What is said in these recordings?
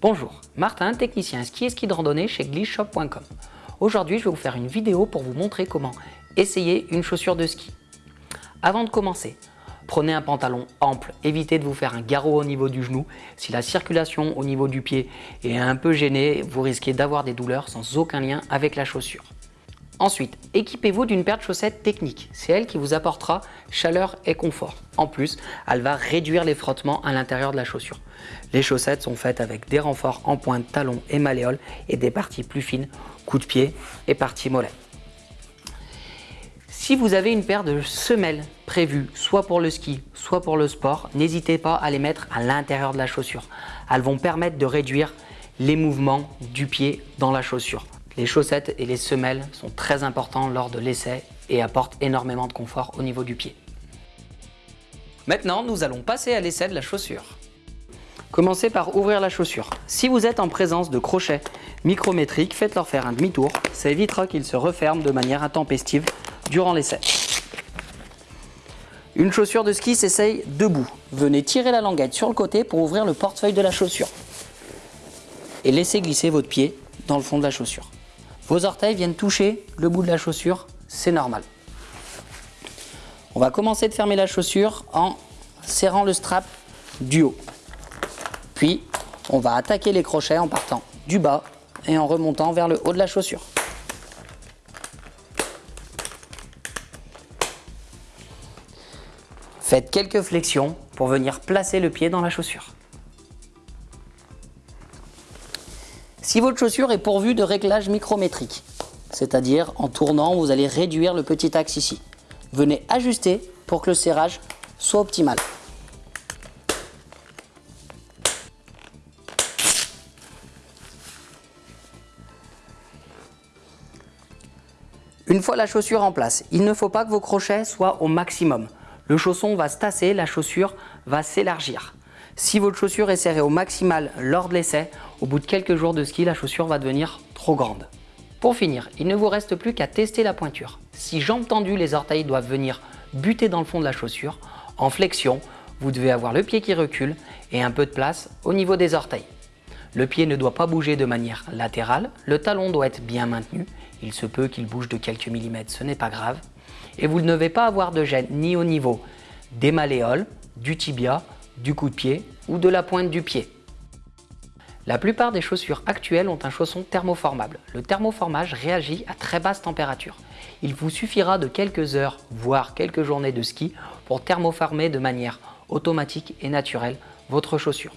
Bonjour, Martin, technicien ski et ski de randonnée chez glissshop.com. Aujourd'hui, je vais vous faire une vidéo pour vous montrer comment essayer une chaussure de ski. Avant de commencer, prenez un pantalon ample, évitez de vous faire un garrot au niveau du genou. Si la circulation au niveau du pied est un peu gênée, vous risquez d'avoir des douleurs sans aucun lien avec la chaussure. Ensuite, équipez-vous d'une paire de chaussettes techniques. C'est elle qui vous apportera chaleur et confort. En plus, elle va réduire les frottements à l'intérieur de la chaussure. Les chaussettes sont faites avec des renforts en pointe, talons et malléoles et des parties plus fines, coup de pied et partie mollet. Si vous avez une paire de semelles prévues, soit pour le ski, soit pour le sport, n'hésitez pas à les mettre à l'intérieur de la chaussure. Elles vont permettre de réduire les mouvements du pied dans la chaussure. Les chaussettes et les semelles sont très importants lors de l'essai et apportent énormément de confort au niveau du pied. Maintenant, nous allons passer à l'essai de la chaussure. Commencez par ouvrir la chaussure. Si vous êtes en présence de crochets micrométriques, faites-leur faire un demi-tour. Ça évitera qu'ils se referment de manière intempestive durant l'essai. Une chaussure de ski s'essaye debout. Venez tirer la languette sur le côté pour ouvrir le portefeuille de la chaussure. Et laissez glisser votre pied dans le fond de la chaussure. Vos orteils viennent toucher le bout de la chaussure, c'est normal. On va commencer de fermer la chaussure en serrant le strap du haut. Puis, on va attaquer les crochets en partant du bas et en remontant vers le haut de la chaussure. Faites quelques flexions pour venir placer le pied dans la chaussure. Si votre chaussure est pourvue de réglages micrométriques, c'est-à-dire en tournant, vous allez réduire le petit axe ici. Venez ajuster pour que le serrage soit optimal. Une fois la chaussure en place, il ne faut pas que vos crochets soient au maximum. Le chausson va se tasser, la chaussure va s'élargir. Si votre chaussure est serrée au maximal lors de l'essai, au bout de quelques jours de ski, la chaussure va devenir trop grande. Pour finir, il ne vous reste plus qu'à tester la pointure. Si jambes tendues, les orteils doivent venir buter dans le fond de la chaussure. En flexion, vous devez avoir le pied qui recule et un peu de place au niveau des orteils. Le pied ne doit pas bouger de manière latérale, le talon doit être bien maintenu. Il se peut qu'il bouge de quelques millimètres, ce n'est pas grave. Et vous ne devez pas avoir de gêne ni au niveau des malléoles, du tibia du coup de pied ou de la pointe du pied. La plupart des chaussures actuelles ont un chausson thermoformable. Le thermoformage réagit à très basse température. Il vous suffira de quelques heures, voire quelques journées de ski pour thermoformer de manière automatique et naturelle votre chaussure.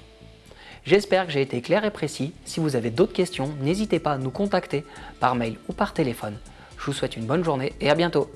J'espère que j'ai été clair et précis. Si vous avez d'autres questions, n'hésitez pas à nous contacter par mail ou par téléphone. Je vous souhaite une bonne journée et à bientôt